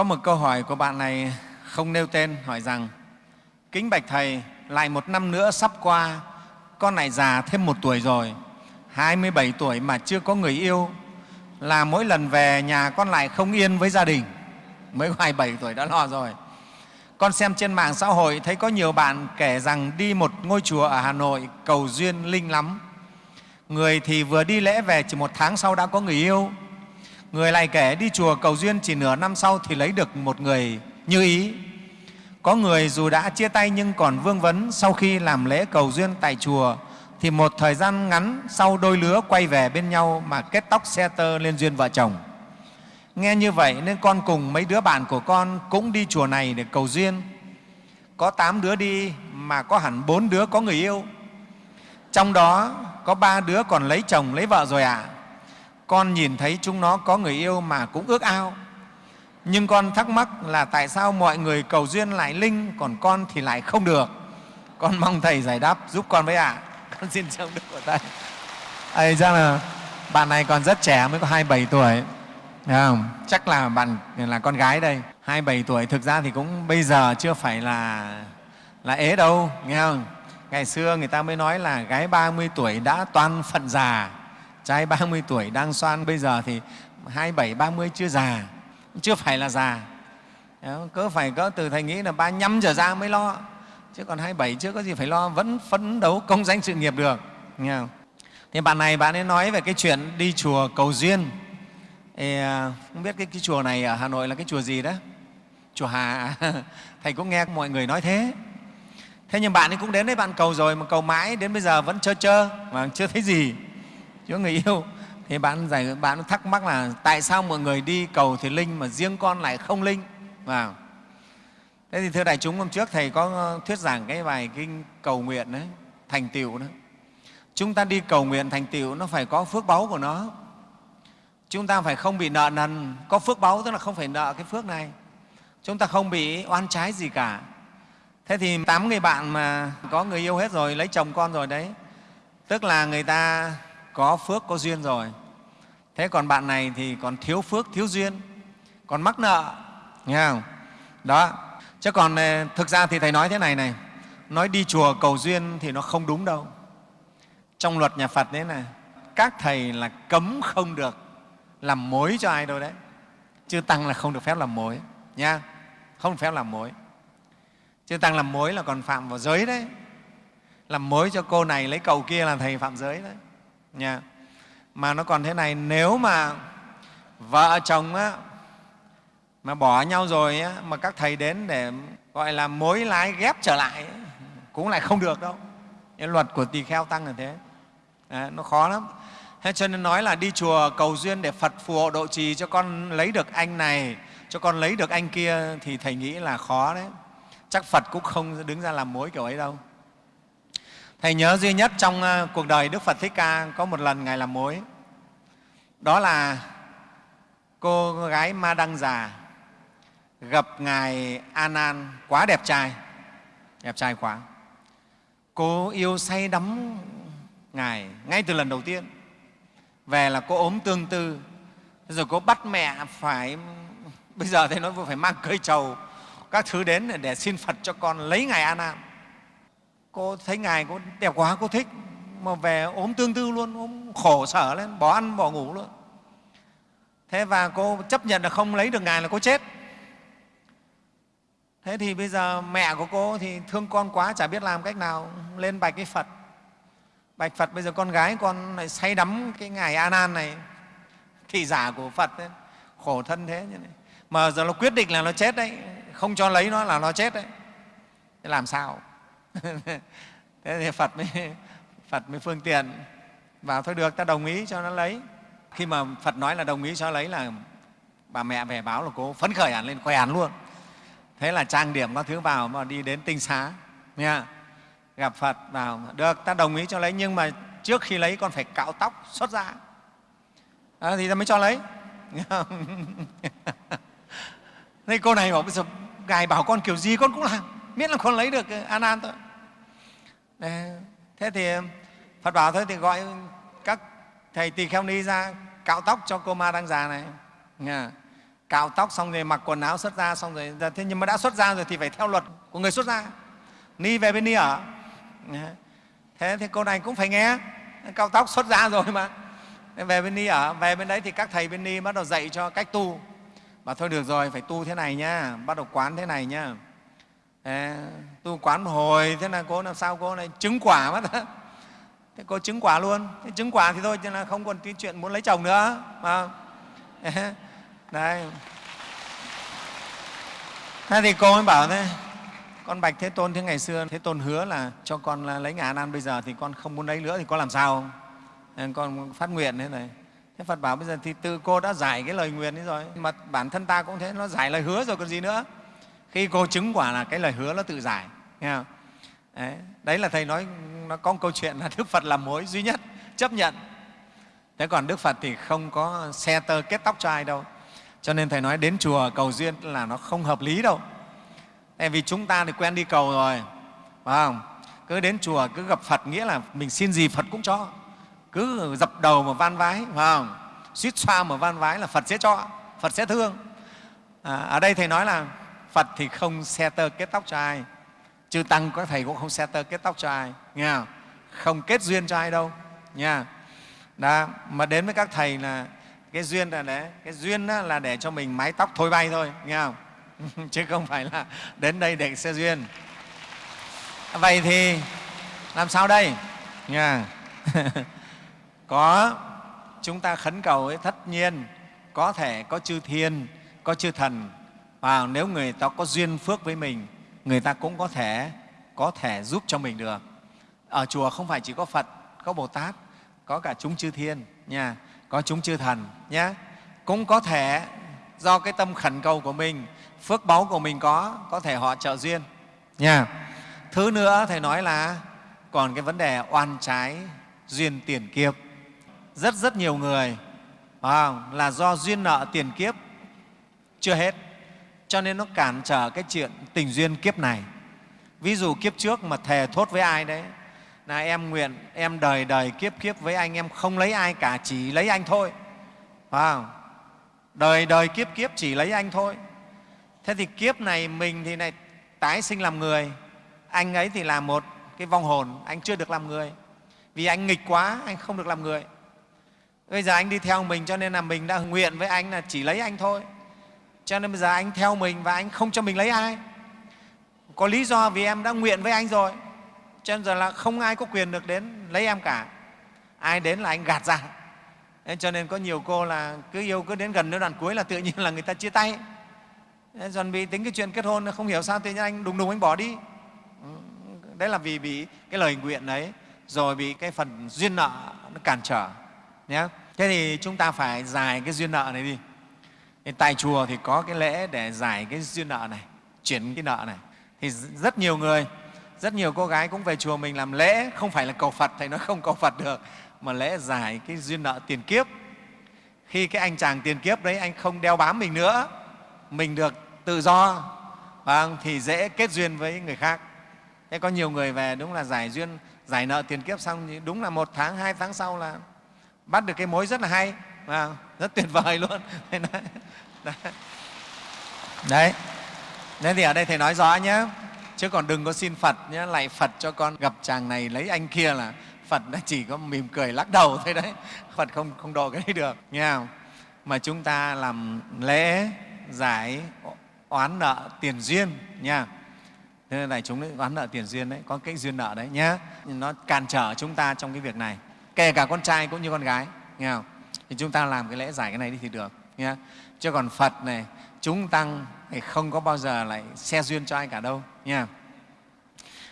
Có một câu hỏi của bạn này không nêu tên hỏi rằng Kính Bạch Thầy, lại một năm nữa sắp qua, con lại già thêm một tuổi rồi, 27 tuổi mà chưa có người yêu, là mỗi lần về nhà con lại không yên với gia đình. Mới 27 tuổi đã lo rồi. Con xem trên mạng xã hội thấy có nhiều bạn kể rằng đi một ngôi chùa ở Hà Nội cầu duyên linh lắm. Người thì vừa đi lễ về chỉ một tháng sau đã có người yêu. Người lại kể đi chùa cầu duyên chỉ nửa năm sau thì lấy được một người như ý. Có người dù đã chia tay nhưng còn vương vấn sau khi làm lễ cầu duyên tại chùa thì một thời gian ngắn sau đôi lứa quay về bên nhau mà kết tóc xe tơ lên duyên vợ chồng. Nghe như vậy nên con cùng mấy đứa bạn của con cũng đi chùa này để cầu duyên. Có tám đứa đi mà có hẳn bốn đứa có người yêu. Trong đó có ba đứa còn lấy chồng, lấy vợ rồi ạ. À. Con nhìn thấy chúng nó có người yêu mà cũng ước ao. Nhưng con thắc mắc là tại sao mọi người cầu duyên lại linh, còn con thì lại không được. Con mong Thầy giải đáp giúp con với ạ. À. Con xin trong đức của Thầy. Ây ra là bạn này còn rất trẻ, mới có 27 tuổi. không? Chắc là bạn là con gái đây. 27 tuổi thực ra thì cũng bây giờ chưa phải là là ế đâu, nghe không? Ngày xưa người ta mới nói là gái 30 tuổi đã toan phận già, trai 30 tuổi đang xoan, bây giờ thì 27, 30 chưa già, chưa phải là già. Cứ phải có từ Thầy nghĩ là 35 trở ra mới lo, chứ còn 27 chưa có gì phải lo, vẫn phấn đấu công danh sự nghiệp được. Nghe không? Thì bạn này bạn ấy nói về cái chuyện đi chùa cầu duyên. Thì, à, không biết cái, cái chùa này ở Hà Nội là cái chùa gì đó? Chùa Hà. À? Thầy cũng nghe mọi người nói thế. Thế nhưng bạn ấy cũng đến đấy bạn cầu rồi mà cầu mãi đến bây giờ vẫn chơ chơ mà chưa thấy gì, chưa người yêu. Thì bạn giải bạn thắc mắc là tại sao mọi người đi cầu thì linh mà riêng con lại không linh? Vào. Thế thì thưa đại chúng hôm trước thầy có thuyết giảng cái bài kinh cầu nguyện đấy, thành tựu đó. Chúng ta đi cầu nguyện thành tựu nó phải có phước báu của nó. Chúng ta phải không bị nợ nần, có phước báu tức là không phải nợ cái phước này. Chúng ta không bị oan trái gì cả Thế thì tám người bạn mà có người yêu hết rồi, lấy chồng con rồi đấy, tức là người ta có phước, có duyên rồi. Thế còn bạn này thì còn thiếu phước, thiếu duyên, còn mắc nợ, nghe không? Đó, chứ còn ờ, thực ra thì Thầy nói thế này này, nói đi chùa cầu duyên thì nó không đúng đâu. Trong luật nhà Phật đấy này, các Thầy là cấm không được làm mối cho ai đâu đấy. Chư Tăng là không được phép làm mối, nha, không được phép làm mối. Chứ Tăng làm mối là còn phạm vào giới đấy. Làm mối cho cô này lấy cầu kia là Thầy phạm giới đấy. Nha. Mà nó còn thế này, nếu mà vợ chồng á, mà bỏ nhau rồi á, mà các Thầy đến để gọi là mối lái ghép trở lại cũng lại không được đâu. Cái luật của tỳ kheo Tăng là thế. à, nó khó lắm. Thế cho nên nói là đi chùa cầu duyên để Phật phù hộ độ trì cho con lấy được anh này, cho con lấy được anh kia thì Thầy nghĩ là khó đấy chắc Phật cũng không đứng ra làm mối kiểu ấy đâu. Thầy nhớ duy nhất trong ờ, cuộc đời Đức Phật Thích Ca có một lần Ngài làm mối. Đó là cô gái Ma Đăng Già gặp Ngài anan quá đẹp trai, đẹp trai quá. Cô yêu say đắm Ngài ngay từ lần đầu tiên. Về là cô ốm tương tư, rồi cô bắt mẹ phải, bây giờ thầy nói phải mang cây trầu các thứ đến để xin Phật cho con lấy Ngài anan Cô thấy Ngài cô đẹp quá, cô thích, mà về ốm tương tư luôn, ốm khổ sở lên, bỏ ăn, bỏ ngủ luôn. Thế và cô chấp nhận là không lấy được Ngài là cô chết. Thế thì bây giờ mẹ của cô thì thương con quá, chả biết làm cách nào, lên bạch cái Phật. Bạch Phật bây giờ con gái con lại say đắm cái Ngài A Nan này, thị giả của Phật ấy, khổ thân thế như này. Mà giờ nó quyết định là nó chết đấy, không cho lấy nó là nó chết đấy làm sao thế thì phật mới phật mới phương tiện. Vào thôi được ta đồng ý cho nó lấy. Khi mà phật nói là đồng ý cho lấy là bà mẹ về báo là cô phấn khởi hẳn lên khỏe hẳn luôn. Thế là trang điểm các thứ vào mà đi đến tinh xá. Nha gặp phật vào được ta đồng ý cho lấy nhưng mà trước khi lấy con phải cạo tóc xuất ra à, thì ta mới cho lấy. Thế cô này bảo bây giờ Ngài bảo con kiểu gì con cũng làm, miễn là con lấy được an an thôi. Đấy. Thế thì Phật bảo thôi thì gọi các thầy tỳ kheo ni ra cạo tóc cho cô ma đang già này. Nghe. cạo tóc xong rồi mặc quần áo xuất ra xong rồi dạ, thế nhưng mà đã xuất ra rồi thì phải theo luật của người xuất ra ni về bên ni ở thế thì cô này cũng phải nghe cạo tóc xuất ra rồi mà về bên ni ở, về bên đấy thì các thầy bên ni bắt đầu dạy cho cách tu và thôi được rồi, phải tu thế này nhá, bắt đầu quán thế này nhá à, tu quán một hồi thế là cô làm sao cô này chứng quả mất thế cô chứng quả luôn. Thế chứng quả thì thôi cho là không còn cái chuyện muốn lấy chồng nữa mà đấy. Thế thì cô mới bảo thế con bạch thế tôn thế ngày xưa thế tôn hứa là cho con là lấy ngà nan bây giờ thì con không muốn lấy nữa thì con làm sao? Con phát nguyện thế này. Thế phật bảo bây giờ thì tự cô đã giải cái lời nguyện ấy rồi mà bản thân ta cũng thế nó giải lời hứa rồi còn gì nữa khi cô chứng quả là cái lời hứa nó tự giải nghe không? Đấy, đấy là thầy nói nó có một câu chuyện là đức phật là mối duy nhất chấp nhận. Thế còn đức phật thì không có xe tơ kết tóc cho ai đâu. Cho nên thầy nói đến chùa cầu duyên là nó không hợp lý đâu. Tại vì chúng ta thì quen đi cầu rồi phải không? Cứ đến chùa cứ gặp phật nghĩa là mình xin gì phật cũng cho. Cứ dập đầu mà van vái phải không? Suýt xoa mà van vái là phật sẽ cho phật sẽ thương. À, ở đây thầy nói là phật thì không xe tơ kết tóc cho ai. Chư tăng có thầy cũng không xe tơ kết tóc cho ai, nghe không? không kết duyên cho ai đâu nha đó, mà đến với các thầy là cái duyên là để, cái duyên là để cho mình mái tóc thôi bay thôi, nghe không? Chứ không phải là đến đây để xe duyên. Vậy thì làm sao đây? Nha có, chúng ta khấn cầu ấy tất nhiên, có thể có chư thiên, có chư thần và nếu người ta có duyên phước với mình người ta cũng có thể có thể giúp cho mình được. Ở chùa không phải chỉ có phật có bồ tát có cả chúng chư thiên nha có chúng chư thần nhé cũng có thể do cái tâm khẩn cầu của mình phước báu của mình có có thể họ trợ duyên nha. Thứ nữa thầy nói là còn cái vấn đề oan trái duyên tiền kiếp. Rất rất nhiều người à, là do duyên nợ tiền kiếp chưa hết cho nên nó cản trở cái chuyện tình duyên kiếp này. Ví dụ kiếp trước mà thề thốt với ai đấy, là em nguyện, em đời đời kiếp kiếp với anh, em không lấy ai cả, chỉ lấy anh thôi. Phải không? đời đời kiếp kiếp chỉ lấy anh thôi. Thế thì kiếp này mình thì này tái sinh làm người. Anh ấy thì là một cái vong hồn, anh chưa được làm người. Vì anh nghịch quá, anh không được làm người. Bây giờ anh đi theo mình cho nên là mình đã nguyện với anh là chỉ lấy anh thôi cho nên bây giờ anh theo mình và anh không cho mình lấy ai. Có lý do vì em đã nguyện với anh rồi. Cho nên giờ là không ai có quyền được đến lấy em cả. Ai đến là anh gạt ra. Nên cho nên có nhiều cô là cứ yêu cứ đến gần đến đoạn cuối là tự nhiên là người ta chia tay. Chuẩn bị tính cái chuyện kết hôn, không hiểu sao tự nhiên anh đùng đùng anh bỏ đi. Đấy là vì bị cái lời nguyện đấy rồi bị cái phần duyên nợ nó cản trở, nhé. Thế thì chúng ta phải giải cái duyên nợ này đi thì tại chùa thì có cái lễ để giải cái duyên nợ này chuyển cái nợ này. Thì rất nhiều người rất nhiều cô gái cũng về chùa mình làm lễ không phải là cầu phật thầy nói không cầu phật được mà lễ giải cái duyên nợ tiền kiếp. Khi cái anh chàng tiền kiếp đấy anh không đeo bám mình nữa mình được tự do vâng, thì dễ kết duyên với người khác. Thế có nhiều người về đúng là giải duyên giải nợ tiền kiếp xong đúng là một tháng hai tháng sau là bắt được cái mối rất là hay vâng, rất tuyệt vời luôn. Đấy nên thì ở đây thầy nói rõ nhé. Chứ còn đừng có xin phật nhé lại phật cho con gặp chàng này lấy anh kia là phật nó chỉ có mỉm cười lắc đầu thôi đấy. Phật không không độ cái đấy được. Nghe không? Mà chúng ta làm lễ, giải, oán nợ tiền duyên nha. Thế nên này, chúng oán nợ tiền duyên đấy, có cái duyên nợ đấy nhé nó cản trở chúng ta trong cái việc này. Kể cả con trai cũng như con gái, nghe không? Thì chúng ta làm cái lễ giải cái này đi thì được nhé chứ còn phật này chúng tăng thì không có bao giờ lại xe duyên cho ai cả đâu nha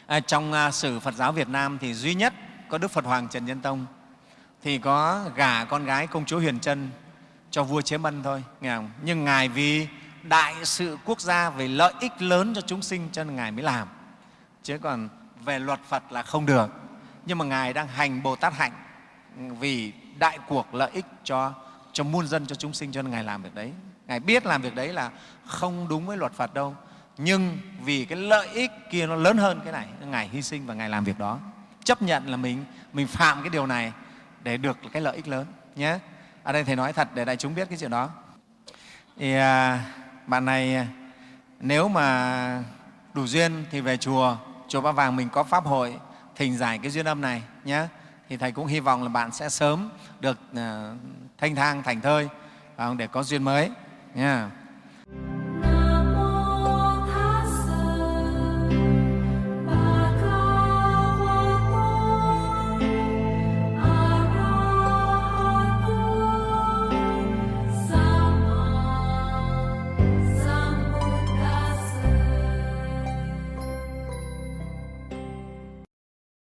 à, trong uh, sử phật giáo việt nam thì duy nhất có đức phật hoàng trần nhân tông thì có gả con gái công chúa huyền trân cho vua chế mân thôi nghe không? nhưng ngài vì đại sự quốc gia về lợi ích lớn cho chúng sinh cho nên ngài mới làm. Chứ còn về luật phật là không được. Nhưng mà ngài đang hành bồ tát hạnh vì đại cuộc lợi ích cho cho muôn dân cho chúng sinh cho nên ngài làm việc đấy. Ngài biết làm việc đấy là không đúng với luật phật đâu. Nhưng vì cái lợi ích kia nó lớn hơn cái này ngài hy sinh và ngài làm việc đó. Chấp nhận là mình mình phạm cái điều này để được cái lợi ích lớn nhé. Ở đây thầy nói thật để đại chúng biết cái chuyện đó. Thì à, bạn này nếu mà đủ duyên thì về chùa chùa Ba Vàng mình có pháp hội thỉnh giải cái duyên âm này nhé. Thì thầy cũng hy vọng là bạn sẽ sớm được ờ, thanh thang, thành thơi để có duyên mới nha.